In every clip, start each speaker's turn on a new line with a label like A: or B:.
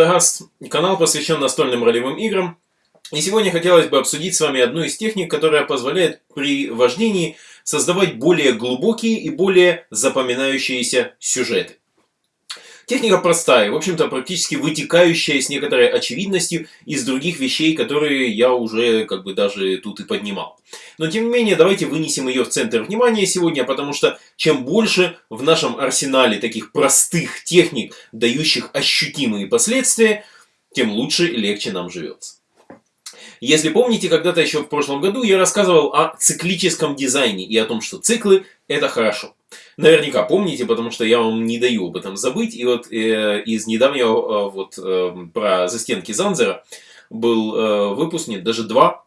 A: Радагаст, канал посвящен настольным ролевым играм. И сегодня хотелось бы обсудить с вами одну из техник, которая позволяет при вождении создавать более глубокие и более запоминающиеся сюжеты. Техника простая, в общем-то практически вытекающая с некоторой очевидностью из других вещей, которые я уже как бы даже тут и поднимал. Но тем не менее, давайте вынесем ее в центр внимания сегодня, потому что чем больше в нашем арсенале таких простых техник, дающих ощутимые последствия, тем лучше и легче нам живется. Если помните, когда-то еще в прошлом году я рассказывал о циклическом дизайне и о том, что циклы это хорошо. Наверняка помните, потому что я вам не даю об этом забыть. И вот э, из недавнего э, вот э, про застенки Занзера был э, выпущен даже два,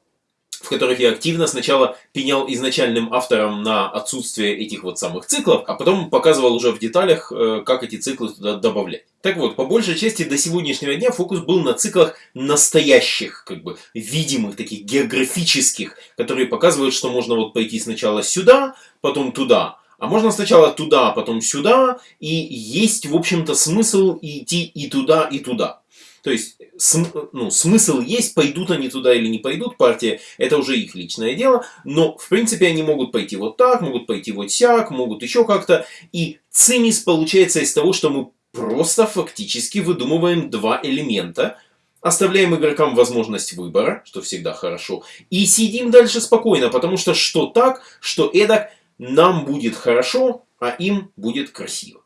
A: в которых я активно сначала пенял изначальным авторам на отсутствие этих вот самых циклов, а потом показывал уже в деталях, э, как эти циклы туда добавлять. Так вот, по большей части до сегодняшнего дня фокус был на циклах настоящих, как бы видимых, таких географических, которые показывают, что можно вот пойти сначала сюда, потом туда, а можно сначала туда, потом сюда, и есть, в общем-то, смысл идти и туда, и туда. То есть, см, ну, смысл есть, пойдут они туда или не пойдут, партия, это уже их личное дело, но, в принципе, они могут пойти вот так, могут пойти вот сяк, могут еще как-то, и цимис получается из того, что мы просто фактически выдумываем два элемента, оставляем игрокам возможность выбора, что всегда хорошо, и сидим дальше спокойно, потому что что так, что эдак, нам будет хорошо, а им будет красиво.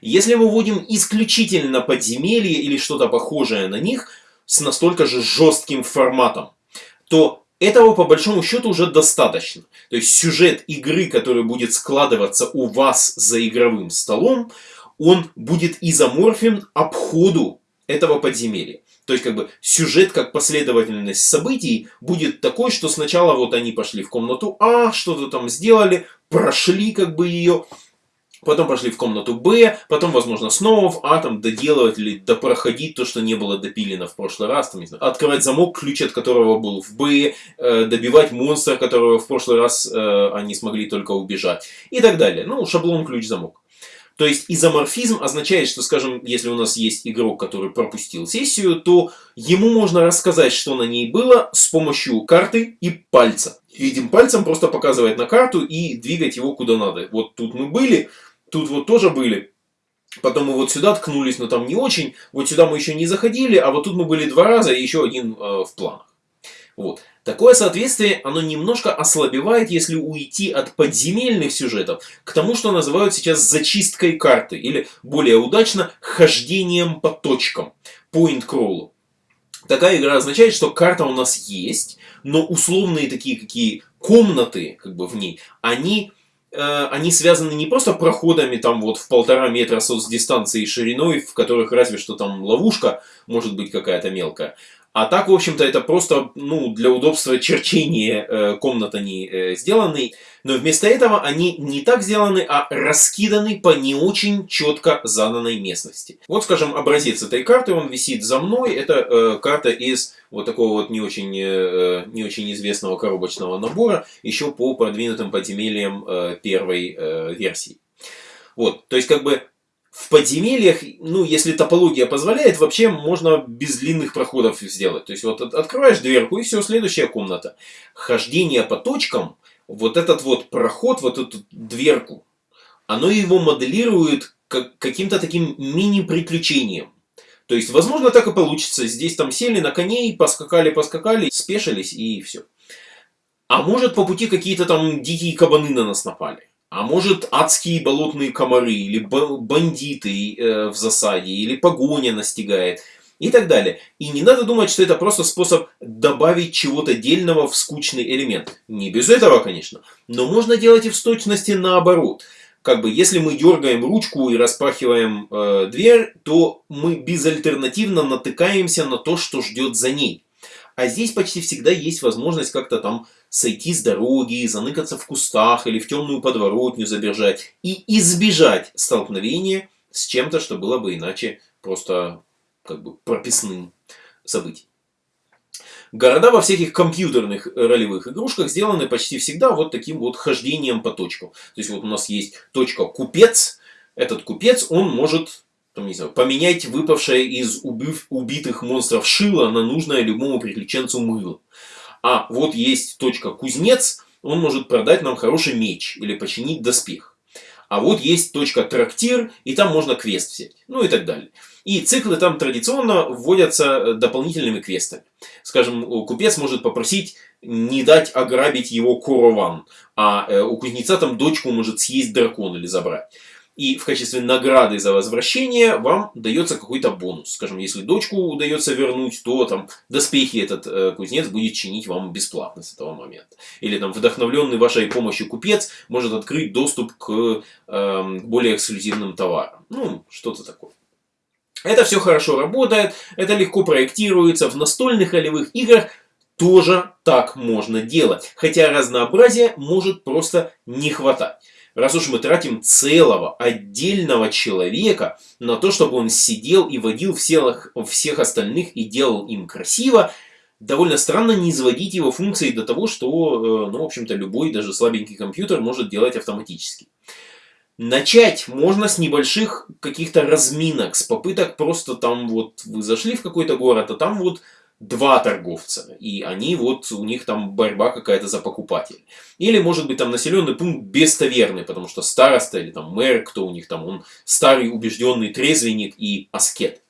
A: Если мы вводим исключительно подземелье или что-то похожее на них с настолько же жестким форматом, то этого по большому счету уже достаточно. То есть сюжет игры, который будет складываться у вас за игровым столом, он будет изоморфен обходу этого подземелья. То есть, как бы, сюжет, как последовательность событий будет такой, что сначала вот они пошли в комнату А, что-то там сделали, прошли, как бы, ее, потом пошли в комнату Б, потом, возможно, снова в А, там, доделывать или допроходить то, что не было допилено в прошлый раз, там, не знаю, открывать замок, ключ от которого был в Б, э, добивать монстра, которого в прошлый раз э, они смогли только убежать, и так далее. Ну, шаблон, ключ, замок. То есть изоморфизм означает, что, скажем, если у нас есть игрок, который пропустил сессию, то ему можно рассказать, что на ней было с помощью карты и пальца. Этим пальцем просто показывать на карту и двигать его куда надо. Вот тут мы были, тут вот тоже были. Потом мы вот сюда ткнулись, но там не очень. Вот сюда мы еще не заходили, а вот тут мы были два раза и еще один э, в планах. Вот. Такое соответствие, оно немножко ослабевает, если уйти от подземельных сюжетов к тому, что называют сейчас зачисткой карты, или более удачно, хождением по точкам, point crawl. Такая игра означает, что карта у нас есть, но условные такие какие комнаты как бы в ней, они э, они связаны не просто проходами там вот в полтора метра соцдистанции шириной, в которых разве что там ловушка может быть какая-то мелкая, а так, в общем-то, это просто ну, для удобства черчения э, комнат они э, сделаны. Но вместо этого они не так сделаны, а раскиданы по не очень четко заданной местности. Вот, скажем, образец этой карты, он висит за мной. Это э, карта из вот такого вот не очень, э, не очень известного коробочного набора, еще по продвинутым подземельям э, первой э, версии. Вот, то есть, как бы, в подземельях, ну, если топология позволяет, вообще можно без длинных проходов сделать. То есть, вот открываешь дверку, и все, следующая комната. Хождение по точкам, вот этот вот проход, вот эту дверку, оно его моделирует как, каким-то таким мини-приключением. То есть, возможно, так и получится. Здесь там сели на коней, поскакали-поскакали, спешились и все. А может, по пути какие-то там дикие кабаны на нас напали. А может адские болотные комары, или бандиты э, в засаде, или погоня настигает, и так далее. И не надо думать, что это просто способ добавить чего-то дельного в скучный элемент. Не без этого, конечно. Но можно делать и в точности наоборот. Как бы, если мы дергаем ручку и распахиваем э, дверь, то мы безальтернативно натыкаемся на то, что ждет за ней. А здесь почти всегда есть возможность как-то там сойти с дороги, заныкаться в кустах или в темную подворотню забежать и избежать столкновения с чем-то, что было бы иначе просто как бы прописным событием. Города во всяких компьютерных ролевых игрушках сделаны почти всегда вот таким вот хождением по точкам. То есть вот у нас есть точка купец. Этот купец, он может там, не знаю, поменять выпавшее из убив, убитых монстров шило на нужное любому приключенцу мыло. А вот есть точка кузнец, он может продать нам хороший меч или починить доспех. А вот есть точка трактир, и там можно квест взять. Ну и так далее. И циклы там традиционно вводятся э, дополнительными квестами. Скажем, купец может попросить не дать ограбить его корован, а э, у кузнеца там дочку может съесть дракон или забрать. И в качестве награды за возвращение вам дается какой-то бонус. Скажем, если дочку удается вернуть, то там доспехи этот э, кузнец будет чинить вам бесплатно с этого момента. Или там вдохновленный вашей помощью купец может открыть доступ к э, более эксклюзивным товарам. Ну, что-то такое. Это все хорошо работает, это легко проектируется. В настольных ролевых играх тоже так можно делать. Хотя разнообразия может просто не хватать. Раз уж мы тратим целого отдельного человека на то, чтобы он сидел и водил всех, всех остальных и делал им красиво, довольно странно не изводить его функции до того, что, э, ну, в общем-то, любой, даже слабенький компьютер может делать автоматически. Начать можно с небольших каких-то разминок, с попыток просто там вот вы зашли в какой-то город, а там вот два торговца, и они вот, у них там борьба какая-то за покупатель. Или, может быть, там населенный пункт без таверны, потому что староста или там мэр, кто у них там, он старый убежденный трезвенник и аскет.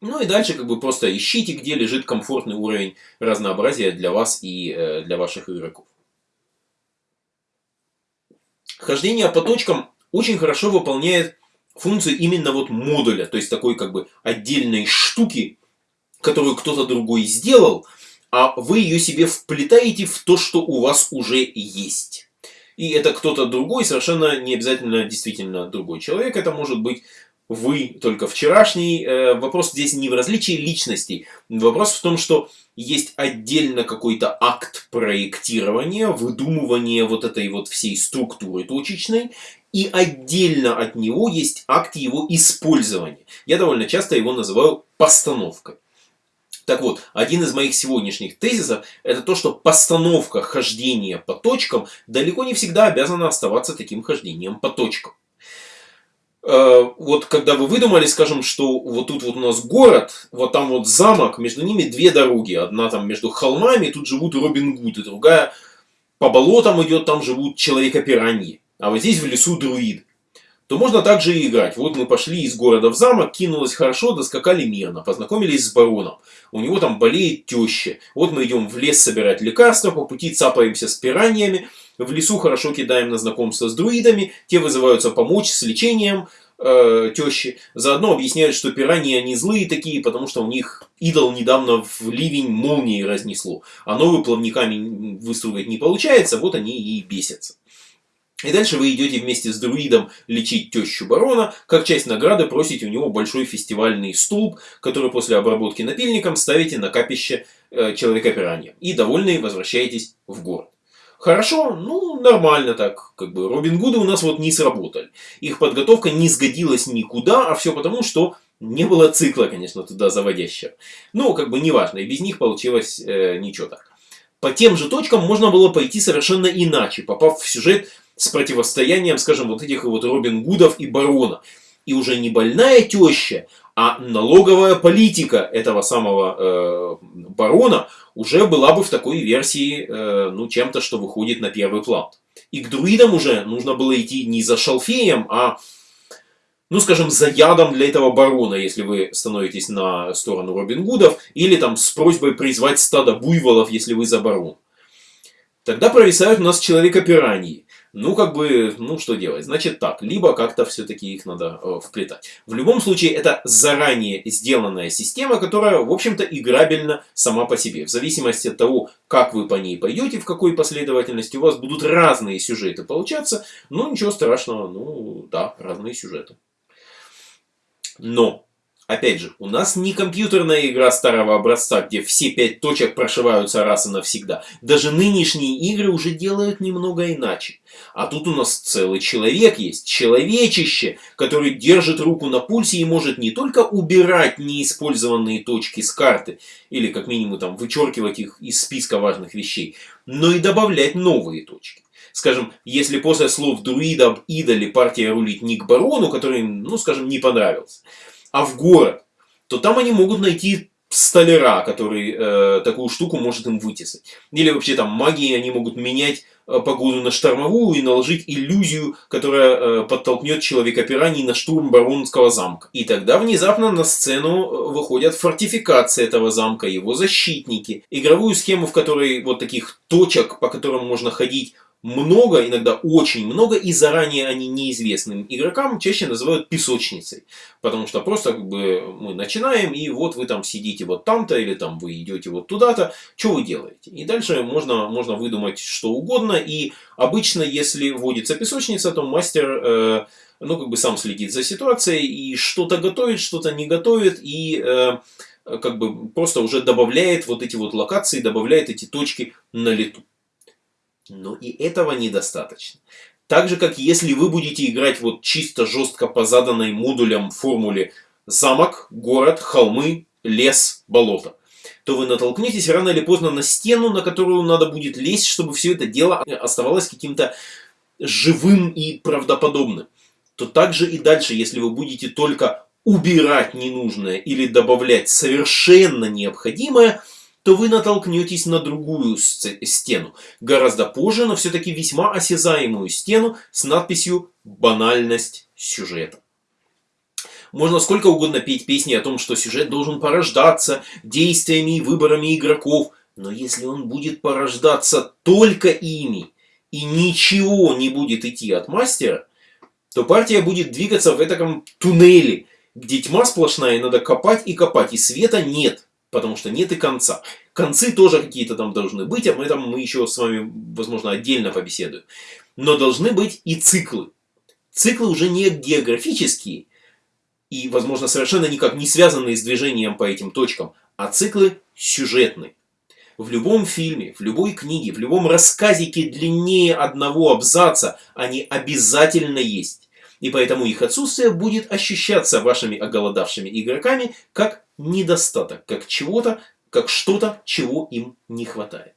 A: Ну и дальше как бы просто ищите, где лежит комфортный уровень разнообразия для вас и э, для ваших игроков. Хождение по точкам очень хорошо выполняет функцию именно вот модуля, то есть такой как бы отдельной штуки, которую кто-то другой сделал, а вы ее себе вплетаете в то, что у вас уже есть. И это кто-то другой, совершенно не обязательно действительно другой человек. Это может быть вы только вчерашний. Э, вопрос здесь не в различии личностей. Вопрос в том, что есть отдельно какой-то акт проектирования, выдумывания вот этой вот всей структуры точечной, и отдельно от него есть акт его использования. Я довольно часто его называю постановкой. Так вот, один из моих сегодняшних тезисов это то, что постановка хождения по точкам далеко не всегда обязана оставаться таким хождением по точкам. Э, вот когда вы выдумали, скажем, что вот тут вот у нас город, вот там вот замок, между ними две дороги. Одна там между холмами, тут живут Робин Гуд, и другая по болотам идет, там живут человека-пираньи. А вот здесь в лесу друид то можно также и играть. Вот мы пошли из города в замок, кинулось хорошо, доскакали мирно, познакомились с бароном. У него там болеет теща. Вот мы идем в лес собирать лекарства, по пути цапаемся с пираньями. В лесу хорошо кидаем на знакомство с друидами, те вызываются помочь с лечением э, тещи. Заодно объясняют, что пираньи они злые такие, потому что у них идол недавно в ливень молнии разнесло. А новые плавниками выстругать не получается, вот они и бесятся. И дальше вы идете вместе с друидом лечить тещу барона. Как часть награды просите у него большой фестивальный столб, который после обработки напильником ставите на капище э, человека-пиранья. И довольные возвращаетесь в город. Хорошо, ну нормально так, как бы Робин Гуды у нас вот не сработали. Их подготовка не сгодилась никуда, а все потому, что не было цикла, конечно, туда заводящего. Ну, как бы неважно, и без них получилось э, ничего так. По тем же точкам можно было пойти совершенно иначе, попав в сюжет с противостоянием, скажем, вот этих вот Робин Гудов и Барона. И уже не больная теща, а налоговая политика этого самого э, барона уже была бы в такой версии э, ну, чем-то, что выходит на первый план. И к друидам уже нужно было идти не за шалфеем, а, ну скажем, за ядом для этого барона, если вы становитесь на сторону Робин Гудов, или там с просьбой призвать стадо буйволов, если вы за барон. Тогда провисают у нас человека-пираньи. Ну, как бы, ну, что делать? Значит так, либо как-то все-таки их надо э, вплетать. В любом случае, это заранее сделанная система, которая, в общем-то, играбельна сама по себе. В зависимости от того, как вы по ней пойдете, в какой последовательности, у вас будут разные сюжеты получаться. Ну, ничего страшного, ну, да, разные сюжеты. Но Опять же, у нас не компьютерная игра старого образца, где все пять точек прошиваются раз и навсегда. Даже нынешние игры уже делают немного иначе. А тут у нас целый человек есть, человечище, который держит руку на пульсе и может не только убирать неиспользованные точки с карты, или как минимум там вычеркивать их из списка важных вещей, но и добавлять новые точки. Скажем, если после слов друида об идоле партия рулит не к барону, который, ну, скажем, не понравился, а в город, то там они могут найти столяра, который э, такую штуку может им вытесать. Или вообще там магии они могут менять э, погоду на штормовую и наложить иллюзию, которая э, подтолкнет человека пираний на штурм Баронского замка. И тогда внезапно на сцену э, выходят фортификации этого замка, его защитники. Игровую схему, в которой вот таких точек, по которым можно ходить много, иногда очень много, и заранее они неизвестным игрокам чаще называют песочницей. Потому что просто как бы мы начинаем, и вот вы там сидите вот там-то, или там вы идете вот туда-то, что вы делаете? И дальше можно, можно выдумать что угодно, и обычно, если вводится песочница, то мастер... Э, ну, как бы сам следит за ситуацией и что-то готовит, что-то не готовит, и э, как бы просто уже добавляет вот эти вот локации, добавляет эти точки на лету. Но и этого недостаточно. Так же, как если вы будете играть вот чисто жестко по заданной модулям формуле замок, город, холмы, лес, болото, то вы натолкнетесь рано или поздно на стену, на которую надо будет лезть, чтобы все это дело оставалось каким-то живым и правдоподобным. То также и дальше, если вы будете только убирать ненужное или добавлять совершенно необходимое – то вы натолкнетесь на другую стену, гораздо позже, но все-таки весьма осязаемую стену с надписью «Банальность сюжета». Можно сколько угодно петь песни о том, что сюжет должен порождаться действиями и выборами игроков, но если он будет порождаться только ими, и ничего не будет идти от мастера, то партия будет двигаться в этом туннеле, где тьма сплошная, и надо копать и копать, и света нет потому что нет и конца. Концы тоже какие-то там должны быть, об этом мы еще с вами, возможно, отдельно побеседуем. Но должны быть и циклы. Циклы уже не географические, и, возможно, совершенно никак не связанные с движением по этим точкам, а циклы сюжетные. В любом фильме, в любой книге, в любом рассказике длиннее одного абзаца они обязательно есть. И поэтому их отсутствие будет ощущаться вашими оголодавшими игроками как недостаток, как чего-то, как что-то, чего им не хватает.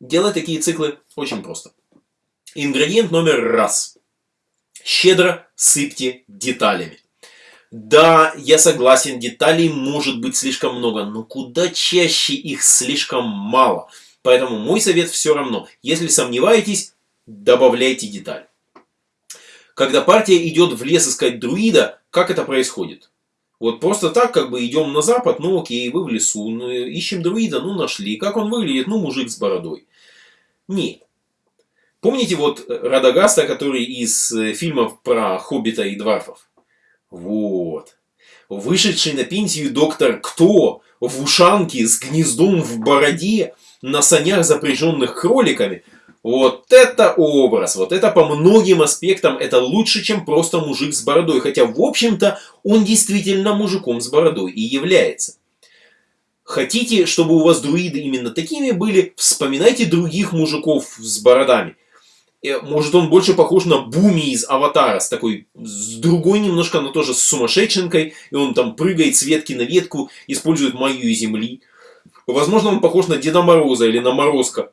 A: Делать такие циклы очень просто. Ингредиент номер раз. Щедро сыпьте деталями. Да, я согласен, деталей может быть слишком много, но куда чаще их слишком мало. Поэтому мой совет все равно. Если сомневаетесь, добавляйте деталь. Когда партия идет в лес искать друида, как это происходит? Вот просто так, как бы идем на запад, ну окей, вы в лесу, ну, ищем друида, ну нашли. Как он выглядит? Ну мужик с бородой. Нет. Помните вот Радагаста, который из э, фильмов про Хоббита и Дварфов? Вот. Вышедший на пенсию доктор Кто в ушанке с гнездом в бороде на санях, запряженных кроликами – вот это образ, вот это по многим аспектам, это лучше, чем просто мужик с бородой. Хотя, в общем-то, он действительно мужиком с бородой и является. Хотите, чтобы у вас друиды именно такими были, вспоминайте других мужиков с бородами. Э, может, он больше похож на Буми из Аватара, с такой, с другой немножко, но тоже с сумасшедшенкой, и он там прыгает с ветки на ветку, использует магию земли. Возможно, он похож на Деда Мороза или на Морозка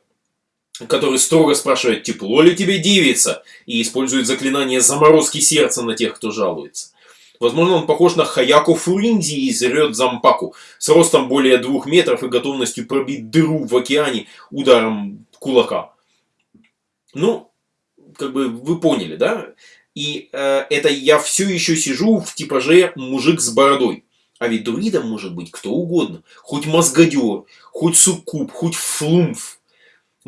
A: который строго спрашивает, тепло ли тебе девица, и использует заклинание заморозки сердца на тех, кто жалуется. Возможно, он похож на Хаяко Фуринди из Рёд Зампаку, с ростом более двух метров и готовностью пробить дыру в океане ударом кулака. Ну, как бы вы поняли, да? И э, это я все еще сижу в типаже мужик с бородой. А ведь друидом может быть кто угодно. Хоть мозгодер, хоть суккуб, хоть флумф.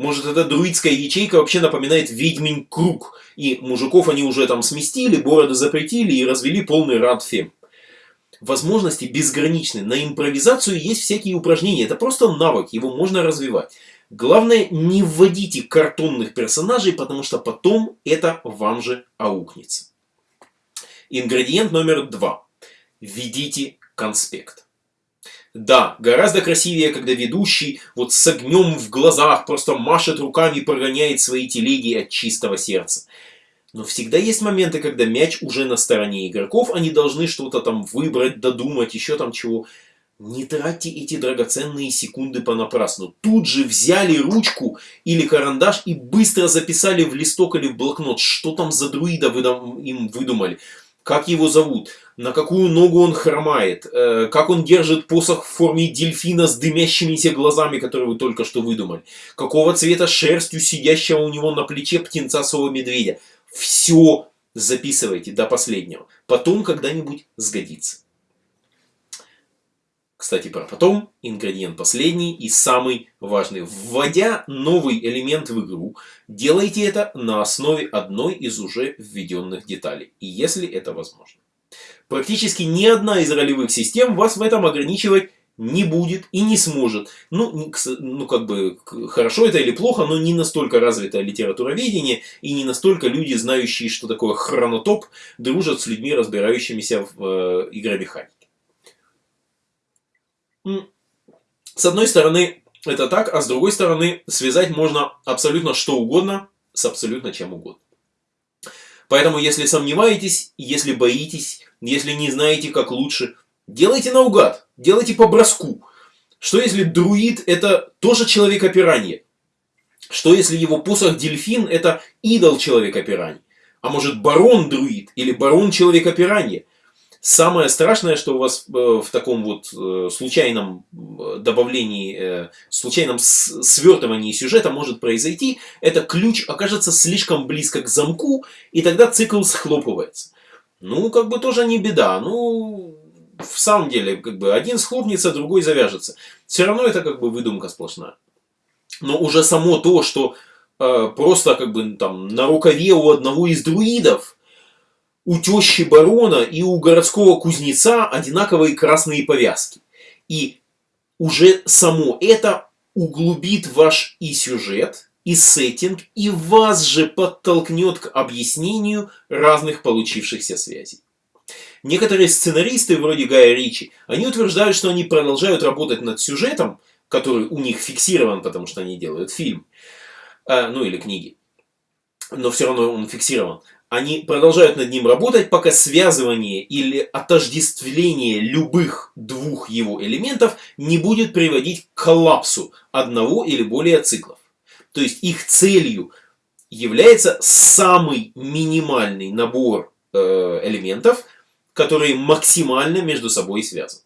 A: Может, эта друидская ячейка вообще напоминает ведьмин круг, и мужиков они уже там сместили, бороды запретили и развели полный рад. Возможности безграничны. На импровизацию есть всякие упражнения. Это просто навык, его можно развивать. Главное, не вводите картонных персонажей, потому что потом это вам же аукнется. Ингредиент номер два. Введите конспект. Да, гораздо красивее, когда ведущий вот с огнем в глазах просто машет руками и прогоняет свои телеги от чистого сердца. Но всегда есть моменты, когда мяч уже на стороне игроков, они должны что-то там выбрать, додумать, еще там чего. Не тратьте эти драгоценные секунды понапрасну. Тут же взяли ручку или карандаш и быстро записали в листок или в блокнот, что там за друида вы им выдумали. Как его зовут, на какую ногу он хромает, э, как он держит посох в форме дельфина с дымящимися глазами, который вы только что выдумали, какого цвета шерстью сидящего у него на плече птенцасового медведя. Все записывайте до последнего. Потом когда-нибудь сгодится. Кстати, про потом, ингредиент последний и самый важный. Вводя новый элемент в игру, делайте это на основе одной из уже введенных деталей, если это возможно. Практически ни одна из ролевых систем вас в этом ограничивать не будет и не сможет. Ну, ну, как бы, хорошо это или плохо, но не настолько развитое литературоведение и не настолько люди, знающие, что такое хронотоп, дружат с людьми, разбирающимися в э, игромеханике. С одной стороны, это так, а с другой стороны, связать можно абсолютно что угодно с абсолютно чем угодно. Поэтому, если сомневаетесь, если боитесь, если не знаете, как лучше, делайте наугад, делайте по броску. Что если друид это тоже человека-пиранье? Что если его посох дельфин это идол человека-пираньи? А может барон друид или барон человека-пиранье? Самое страшное, что у вас э, в таком вот э, случайном э, добавлении, случайном свертывании сюжета может произойти, это ключ окажется слишком близко к замку, и тогда цикл схлопывается. Ну, как бы тоже не беда. Ну, в самом деле, как бы один схлопнется, другой завяжется. Все равно это как бы выдумка сплошная. Но уже само то, что э, просто как бы там на рукаве у одного из друидов у тещи барона и у городского кузнеца одинаковые красные повязки. И уже само это углубит ваш и сюжет, и сеттинг, и вас же подтолкнет к объяснению разных получившихся связей. Некоторые сценаристы, вроде Гая Ричи, они утверждают, что они продолжают работать над сюжетом, который у них фиксирован, потому что они делают фильм, э, ну или книги, но все равно он фиксирован они продолжают над ним работать, пока связывание или отождествление любых двух его элементов не будет приводить к коллапсу одного или более циклов. То есть их целью является самый минимальный набор э, элементов, которые максимально между собой связаны.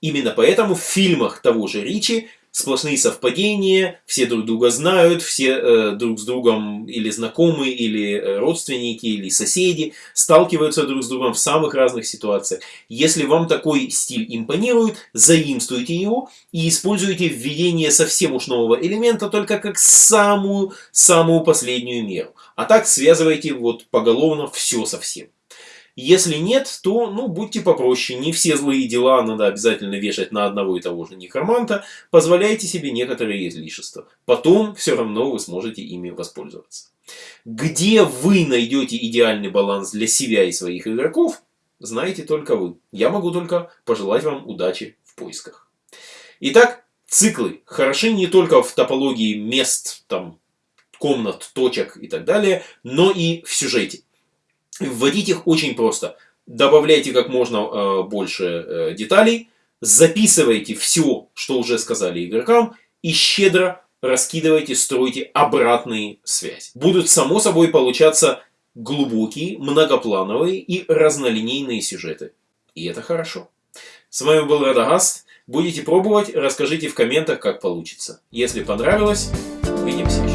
A: Именно поэтому в фильмах того же Ричи сплошные совпадения, все друг друга знают, все э, друг с другом или знакомы, или э, родственники, или соседи, сталкиваются друг с другом в самых разных ситуациях. Если вам такой стиль импонирует, заимствуйте его и используйте введение совсем уж нового элемента только как самую-самую последнюю меру. А так связывайте вот поголовно все со всем. Если нет, то, ну, будьте попроще. Не все злые дела надо обязательно вешать на одного и того же некроманта. Позволяйте себе некоторые излишества. Потом все равно вы сможете ими воспользоваться. Где вы найдете идеальный баланс для себя и своих игроков, знаете только вы. Я могу только пожелать вам удачи в поисках. Итак, циклы хороши не только в топологии мест, там, комнат, точек и так далее, но и в сюжете. Вводить их очень просто. Добавляйте как можно э, больше э, деталей, записывайте все, что уже сказали игрокам, и щедро раскидывайте, стройте обратные связи. Будут само собой получаться глубокие, многоплановые и разнолинейные сюжеты. И это хорошо. С вами был Радагаст. Будете пробовать, расскажите в комментах, как получится. Если понравилось, увидимся еще.